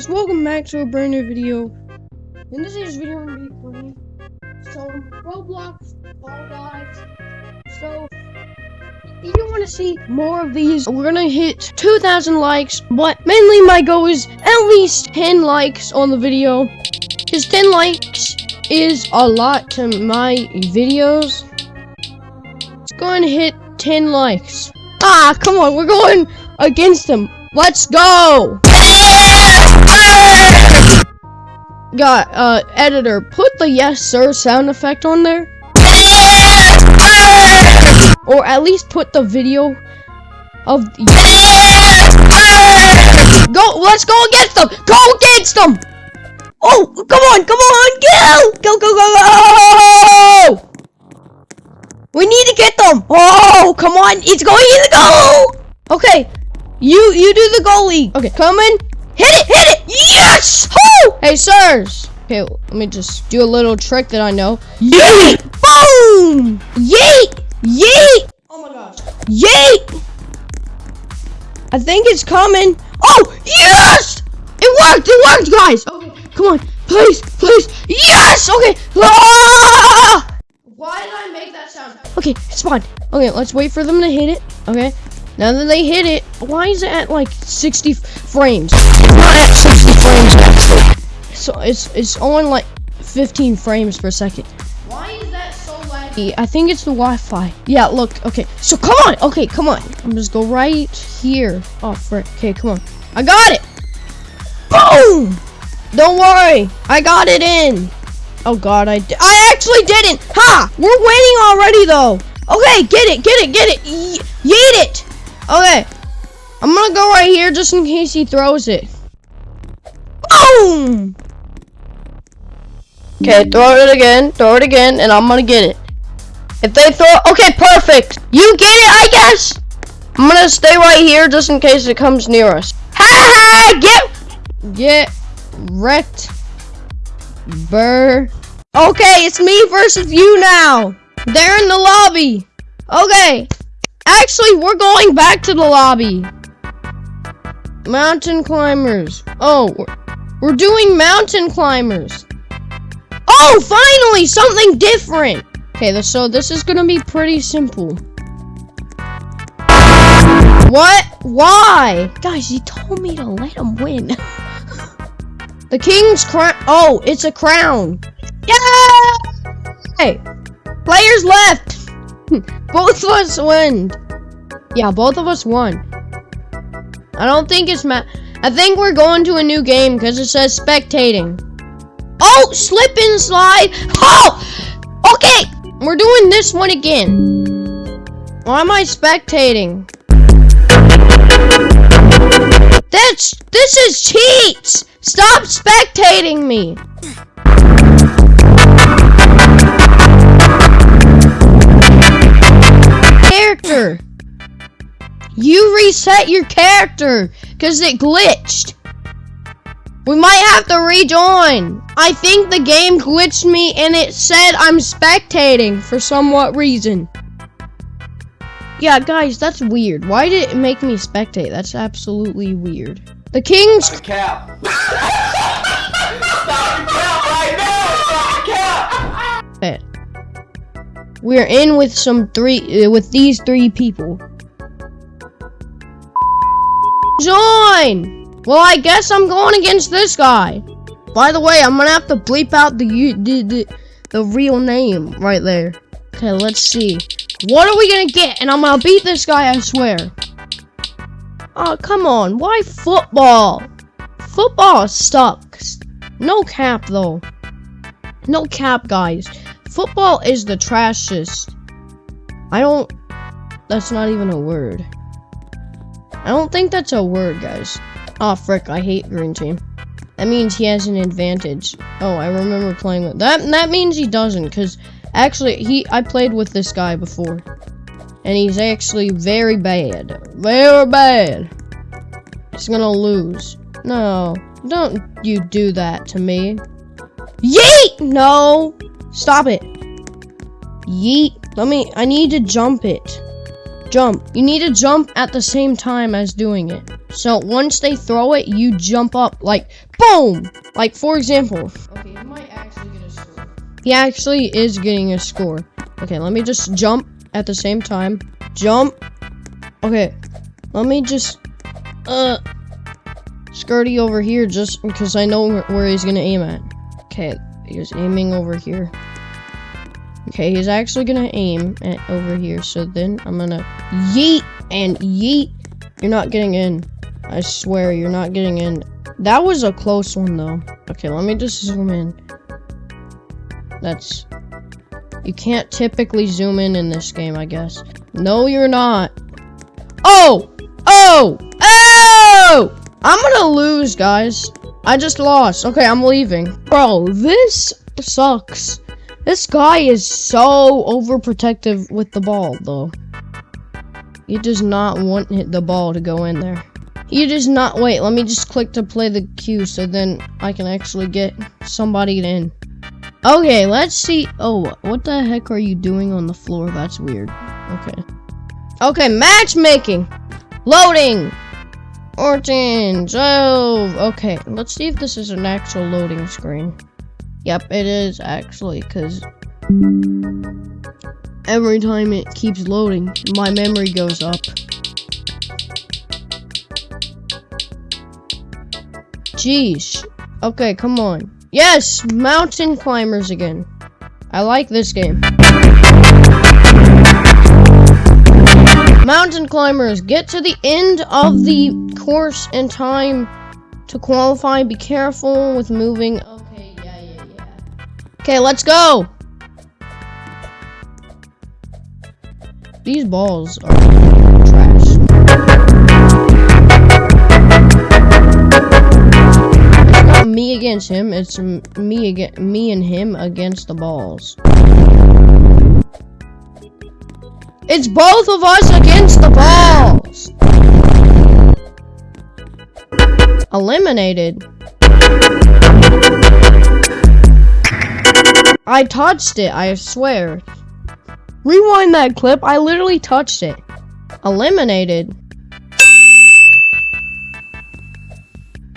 Guys, welcome back to a brand new video. In this video, I'm gonna be playing some Roblox Fall Guys. So, if you want to see more of these, we're gonna hit 2,000 likes. But mainly, my goal is at least 10 likes on the video. Because 10 likes is a lot to my videos. It's going to hit 10 likes. Ah, come on, we're going against them. Let's go! Got, uh, editor, put the yes sir sound effect on there. Or at least put the video of Go, let's go against them! Go against them! Oh, come on, come on, go! Go, go, go, go! We need to get them! Oh, come on, it's going in the goal! Okay, you, you do the goalie. Okay, coming. Hit it, hit it! Yes! Woo! Hey, sirs. Okay, let me just do a little trick that I know. Yeet! Boom! Yeet! Yeet! Oh my gosh. Yeet! I think it's coming. Oh, yes! It worked, it worked, guys. Okay, come on. Please, please. Yes! Okay. Ah! Why did I make that sound? Okay, it's fine. Okay, let's wait for them to hit it. Okay. Now that they hit it, why is it at like 60 frames? It's not at 60 frames actually. So it's it's on like 15 frames per second. Why is that so laggy? I think it's the Wi-Fi. Yeah, look. Okay, so come on. Okay, come on. I'm just go right here. Oh frick. Okay, come on. I got it. Boom! Don't worry. I got it in. Oh god, I I actually didn't. Ha! We're winning already though. Okay, get it, get it, get it. Ye yeet it. Okay. I'm gonna go right here just in case he throws it. Boom! Okay, mm-hmm. throw it again, throw it again, and I'm gonna get it. If they throw okay, perfect. You get it, I guess. I'm gonna stay right here just in case it comes near us. Ha ha! Get, get wrecked. Burr. Okay, it's me versus you now. They're in the lobby. Okay. Actually, we're going back to the lobby. Mountain climbers. Oh, we're, we're doing mountain climbers. Oh, finally, something different. Okay, so this is gonna be pretty simple. What? Why? Guys, he told me to let him win. the king's crown. Oh, it's a crown. Yeah! Hey, players left. both of us won. Yeah, both of us won. I don't think it's ma- I think we're going to a new game because it says spectating. Oh, slip and slide. Oh! Okay, we're doing this one again. Why am I spectating? That's, this is cheats! Stop spectating me! You reset your character because it glitched. We might have to rejoin. I think the game glitched me and it said I'm spectating for somewhat reason. Yeah, guys, that's weird. Why did it make me spectate? That's absolutely weird. The king's Stop the cap. Stop the cap right now. Stop the cap. We're in with some three uh, with these three people. Join. Well, I guess I'm going against this guy. By the way, I'm gonna have to bleep out the the the, the real name right there. Okay, let's see. What are we gonna get? And I'm gonna beat this guy, I swear. Oh, come on. Why football? Football sucks. No cap, though. No cap, guys. Football is the trashest. I don't... That's not even a word. I don't think that's a word, guys. Oh, frick. I hate green team. That means he has an advantage. Oh, I remember playing with... That, that means he doesn't, because... Actually, he I played with this guy before. And he's actually very bad. Very bad. He's gonna lose. No, don't you do that to me. Yeet! No! Stop it. Yeet. Let me, I need to jump it. Jump. You need to jump at the same time as doing it. So once they throw it, you jump up like boom. Like for example. Okay, he might actually get a score. He actually is getting a score. Okay, let me just jump at the same time. Jump. Okay, let me just uh skirty over here just because I know where, he's gonna aim at. Okay, he's aiming over here. Okay, he's actually gonna aim at over here. So then I'm gonna yeet and yeet. You're not getting in. I swear you're not getting in. That was a close one though. Okay, let me just zoom in. That's you can't typically zoom in in this game, I guess. No, you're not. Oh! Oh! Oh! I'm gonna lose, guys. I just lost. Okay, I'm leaving. Bro, this sucks. This guy is so overprotective with the ball, though. He does not want the ball to go in there. He does not- wait, let me just click to play the cue so then I can actually get somebody in. Okay, let's see- oh, what the heck are you doing on the floor? That's weird. Okay. Okay, matchmaking! Loading! Orange! Oh, okay. Let's see if this is an actual loading screen. Yep, it is actually, because every time it keeps loading, my memory goes up. Jeez. Okay, come on. Yes, mountain climbers again. I like this game. Mountain climbers, get to the end of the course in time to qualify. Be careful with moving. Okay, let's go. These balls are trash. It's not me against him. It's me against me and him against the balls. It's both of us against the balls. Eliminated. I touched it, I swear. Rewind that clip, I literally touched it. Eliminated.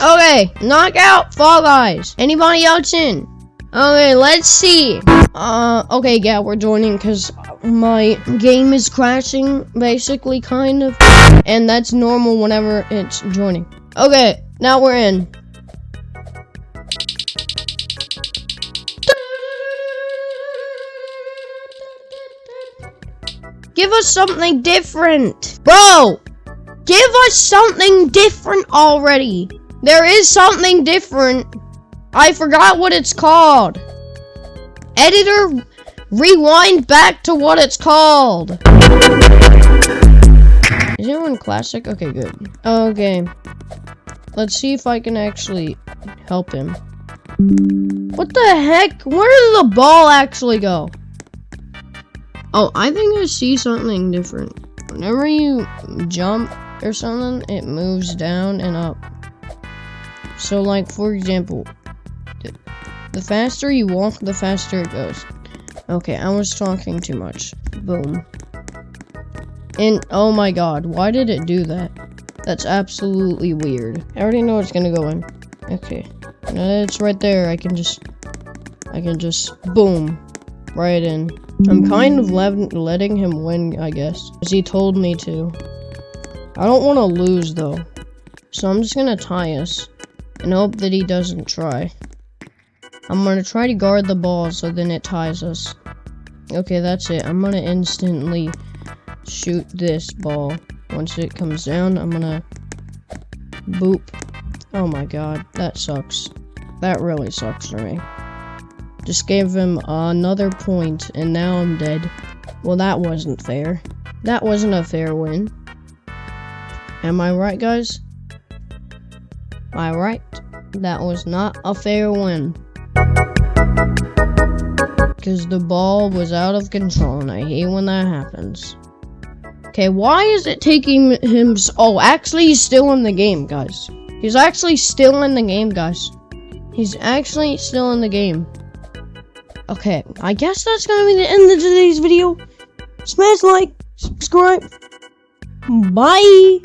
Okay, knockout, Fall Guys. Anybody else in? Okay, let's see. Uh, okay, yeah, we're joining because my game is crashing, basically, kind of. And that's normal whenever it's joining. Okay, now we're in. Give us something different. Bro, give us something different already. There is something different. I forgot what it's called. Editor, rewind back to what it's called. Is anyone classic? Okay, good. Okay. Let's see if I can actually help him. What the heck? Where did the ball actually go? Oh, I think I see something different. Whenever you jump or something, it moves down and up. So, like, for example, the faster you walk, the faster it goes. Okay, I was talking too much. Boom. And, oh my god, why did it do that? That's absolutely weird. I already know it's gonna go in. Okay. It's right there, I can just... I can just... Boom. Right in. I'm kind of letting him win, I guess. Because he told me to. I don't want to lose, though. So I'm just gonna tie us. And hope that he doesn't try. I'm gonna try to guard the ball so then it ties us. Okay, that's it. I'm gonna instantly shoot this ball. Once it comes down, I'm gonna boop. Oh my god, that sucks. That really sucks for me. Just gave him another point, and now I'm dead. Well, that wasn't fair. That wasn't a fair win. Am I right, guys? Am I right? That was not a fair win. Because the ball was out of control, and I hate when that happens. Okay, why is it taking him... Oh, actually, he's still in the game, guys. He's actually still in the game, guys. He's actually still in the game. Okay, I guess that's gonna be the end of today's video. Smash like, subscribe, Bye.